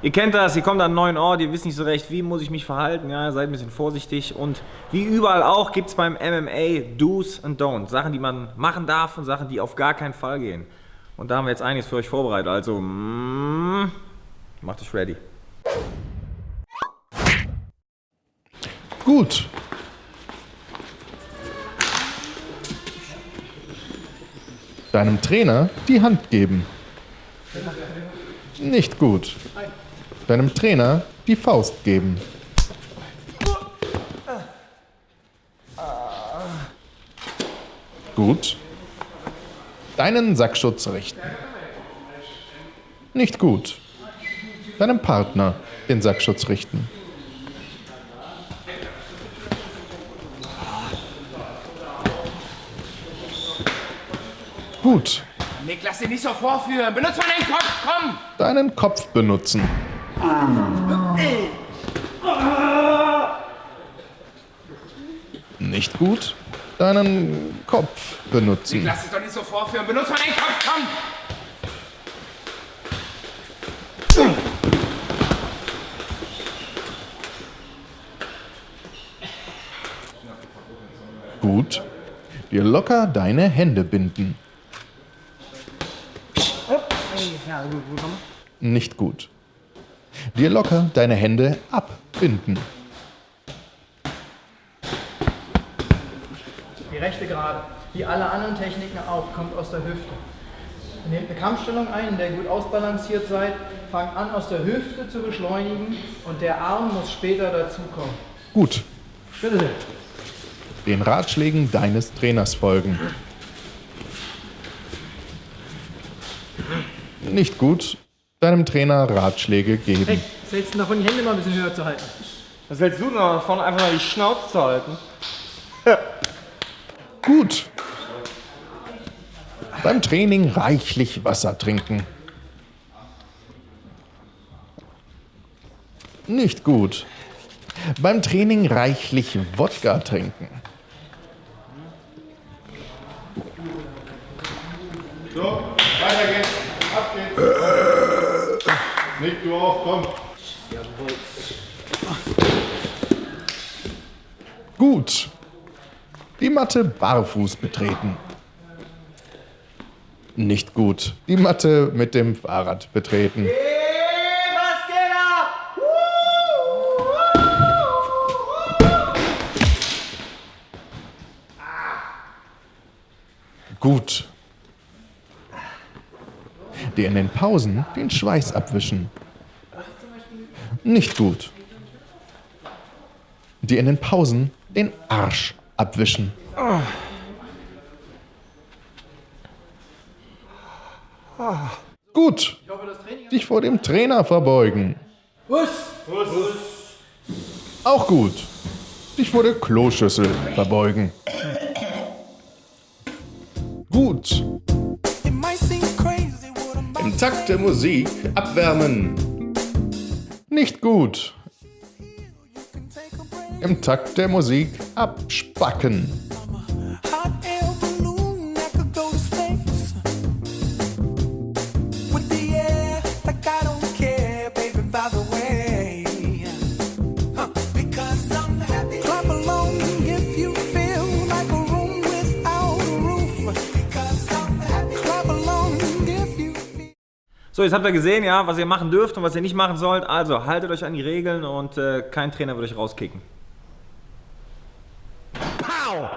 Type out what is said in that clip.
Ihr kennt das, ihr kommt an einen neuen Ort, ihr wisst nicht so recht, wie muss ich mich verhalten, ja, seid ein bisschen vorsichtig und wie überall auch gibt es beim MMA Do's und Don'ts, Sachen, die man machen darf und Sachen, die auf gar keinen Fall gehen. Und da haben wir jetzt einiges für euch vorbereitet, also mm, macht euch ready. Gut. Deinem Trainer die Hand geben. Nicht gut. Deinem Trainer die Faust geben. Gut. Deinen Sackschutz richten. Nicht gut. Deinem Partner den Sackschutz richten. Gut. Nick, lass dich nicht so vorführen. Benutz mal deinen Kopf, komm! Deinen Kopf benutzen. Nicht gut. Deinen Kopf benutzen. Lass dich doch nicht so vorführen. Benutz mal deinen Kopf, komm! Gut. Dir locker deine Hände binden. Nicht gut. Dir locker deine Hände abbinden. Die rechte gerade, wie alle anderen Techniken auch, kommt aus der Hüfte. Nehmt eine Kampfstellung ein, in der ihr gut ausbalanciert seid, fangt an aus der Hüfte zu beschleunigen und der Arm muss später dazukommen. Gut. Bitte sehr. Den Ratschlägen deines Trainers folgen. Nicht gut. Deinem Trainer Ratschläge geben. Hey, was hältst du davon, die Hände mal ein bisschen höher zu halten? Was hältst du davon, einfach mal die Schnauze zu halten? Gut. Beim Training reichlich Wasser trinken. Nicht gut. Beim Training reichlich Wodka trinken. So, weiter geht's. Ab geht's. Nick, du auch, komm. Gut. Die Matte barfuß betreten. Nicht gut. Die Matte mit dem Fahrrad betreten. Gut. Dir in den Pausen den Schweiß abwischen. Nicht gut. Dir in den Pausen den Arsch abwischen. Gut. Dich vor dem Trainer verbeugen. Auch gut. Dich vor der Kloschüssel verbeugen. Gut. Im Takt der Musik abwärmen. Nicht gut. Im Takt der Musik abspacken. So, jetzt habt ihr gesehen, ja, was ihr machen dürft und was ihr nicht machen sollt. Also haltet euch an die Regeln und äh, kein Trainer wird euch rauskicken. Pow!